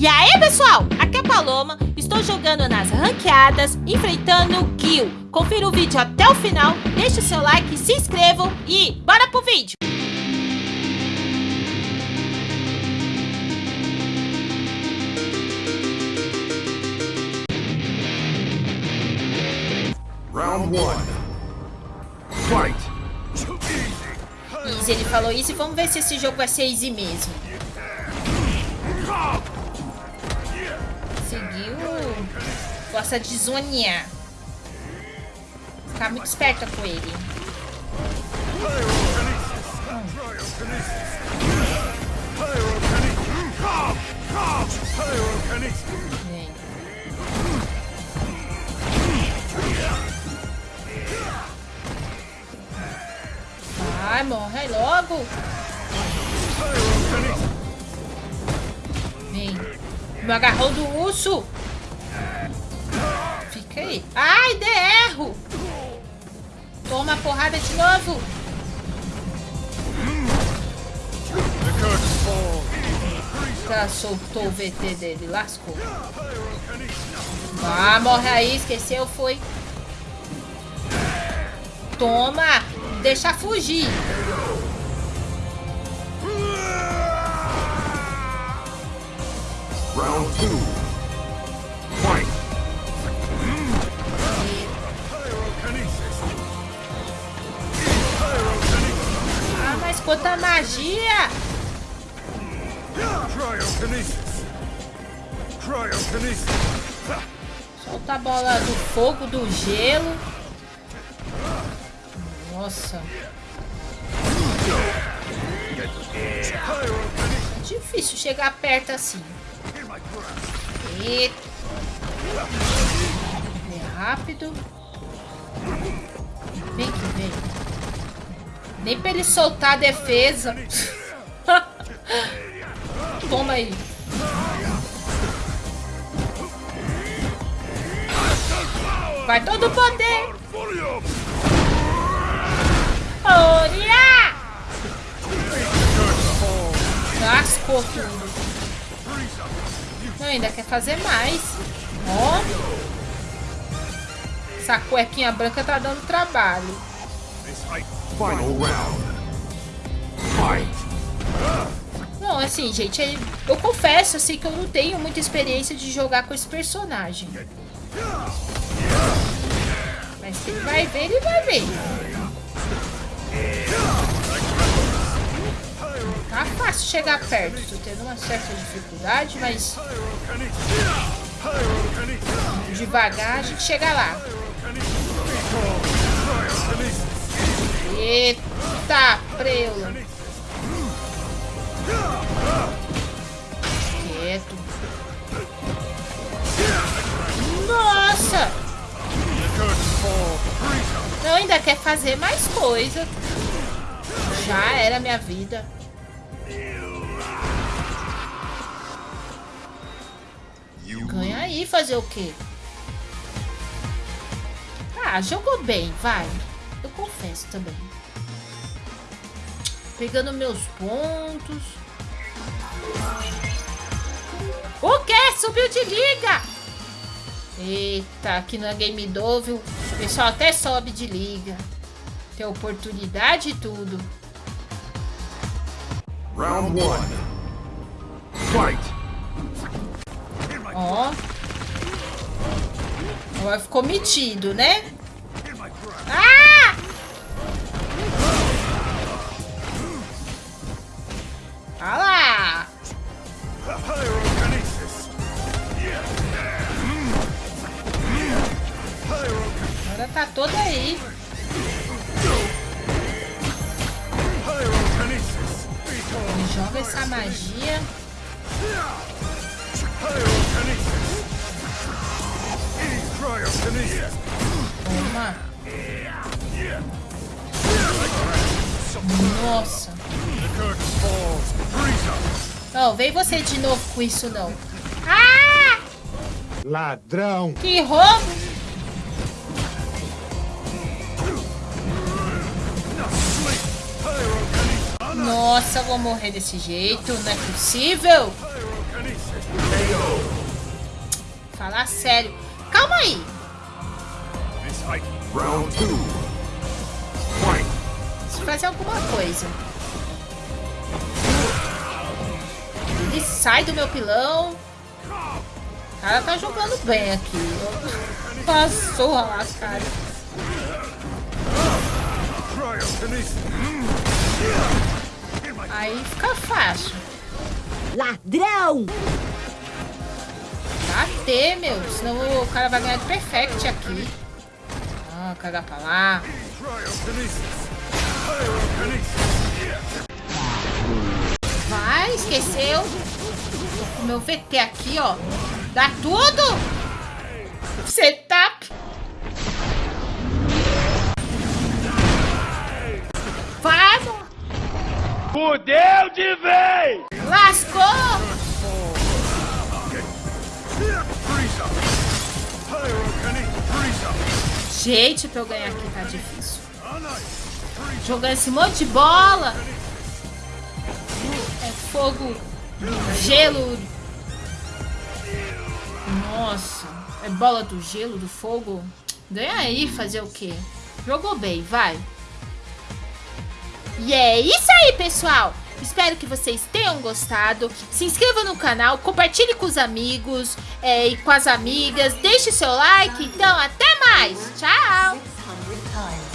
E aí, pessoal? Aqui é a Paloma, estou jogando nas ranqueadas, enfrentando o Gil. Confira o vídeo até o final, deixe o seu like, se inscrevam e bora pro vídeo! Round 1 Easy, ele falou isso e vamos ver se esse jogo vai ser easy mesmo. Seguiu. Gosta de zonear. Ficar muito esperta com ele. Vem. Vai, morre logo. Vem. No agarrão do urso. Fica aí. Ai, de erro. Toma a porrada de novo. Já soltou o VT dele. Lascou. Ah, morre aí. Esqueceu, foi. Toma. Deixa fugir. Round two. Fight. Ah, mas quanta magia. Cryokinesis. Cryokinesis. Solta a bola do fogo, do gelo. Nossa. É difícil chegar perto assim. Eita. Vem rápido. Vem que vem. Nem pra ele soltar a defesa. Toma aí. Vai todo o poder. Oria! Lascou tudo. Não, ainda quer fazer mais. Ó. Essa cuequinha branca tá dando trabalho. Final round. Fight. Não, assim, gente, eu, eu confesso assim que eu não tenho muita experiência de jogar com esse personagem. Mas se ele vai ver, ele vai ver. Tá fácil chegar perto. Tô tendo uma certa dificuldade, mas devagar a gente chega lá. Eita, preula. Quieto. Nossa! Não, ainda quer fazer mais coisa. Já era minha vida. Fazer o quê? Ah, jogou bem, vai. Eu confesso também. Pegando meus pontos. O quê? Subiu de liga! Eita, aqui na Game Dove o pessoal até sobe de liga. Tem oportunidade e tudo. Round one. Fight. Ó. Agora ficou metido, né? Ah! Olha lá! Agora tá toda aí. Joga essa magia. Pyrokinesis. Toma. Nossa. Não, oh, vem você de novo com isso, não. Ah! Ladrão. Que roubo. Nossa, vou morrer desse jeito, não é possível. Falar sério. Height. Round two. Fight. Preciso fazer alguma coisa. Ele sai do meu pilão. O cara tá jogando bem aqui. Passou lá, cara. Aí fica fácil. Ladrão! Bater, meu. Senão o cara vai ganhar de perfect aqui. Ah, cagar pra lá. Vai, esqueceu. O meu VT aqui, ó. Dá tudo. Setup. Vamos. Fudeu de vez! Lascou. Gente, pra eu ganhar aqui tá difícil. Jogando esse monte de bola. É fogo, gelo. Nossa, é bola do gelo, do fogo. Ganha aí, fazer o quê? Jogou bem, vai. E é isso aí, pessoal. Espero que vocês tenham gostado. Se inscreva no canal, compartilhe com os amigos é, e com as amigas. Deixe seu like. Então, até mais. Tchau. 600 times.